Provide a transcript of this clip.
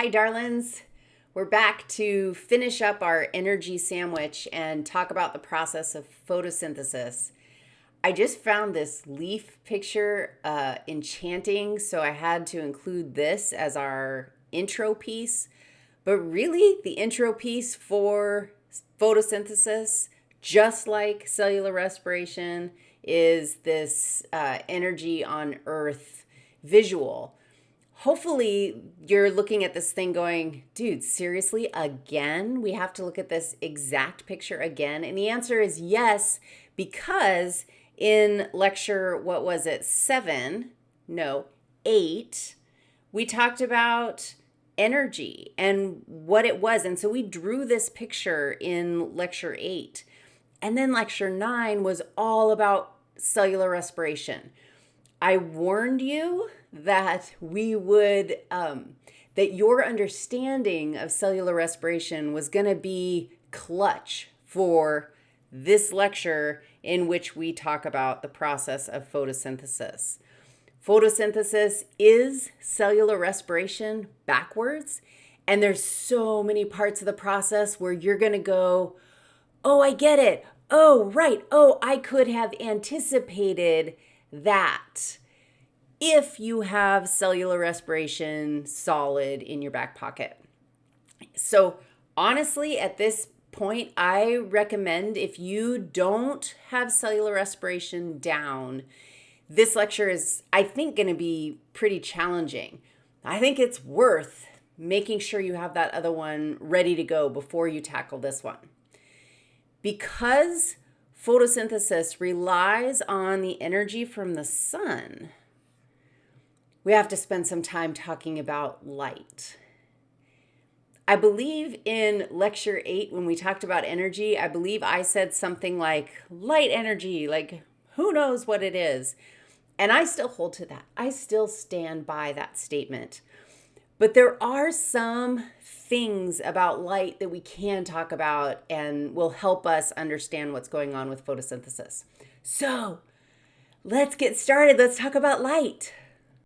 Hi, darlings. We're back to finish up our energy sandwich and talk about the process of photosynthesis. I just found this leaf picture uh, enchanting, so I had to include this as our intro piece. But really, the intro piece for photosynthesis, just like cellular respiration, is this uh, energy on Earth visual. Hopefully, you're looking at this thing going, dude, seriously, again? We have to look at this exact picture again? And the answer is yes, because in lecture, what was it, seven? No, eight, we talked about energy and what it was. And so we drew this picture in lecture eight. And then lecture nine was all about cellular respiration. I warned you that we would, um, that your understanding of cellular respiration was going to be clutch for this lecture in which we talk about the process of photosynthesis. Photosynthesis is cellular respiration backwards, and there's so many parts of the process where you're going to go, "Oh, I get it. Oh, right. Oh, I could have anticipated that." If you have cellular respiration solid in your back pocket. So, honestly, at this point, I recommend if you don't have cellular respiration down, this lecture is, I think, going to be pretty challenging. I think it's worth making sure you have that other one ready to go before you tackle this one. Because photosynthesis relies on the energy from the sun, we have to spend some time talking about light. I believe in lecture eight, when we talked about energy, I believe I said something like light energy, like who knows what it is. And I still hold to that. I still stand by that statement. But there are some things about light that we can talk about and will help us understand what's going on with photosynthesis. So let's get started. Let's talk about light.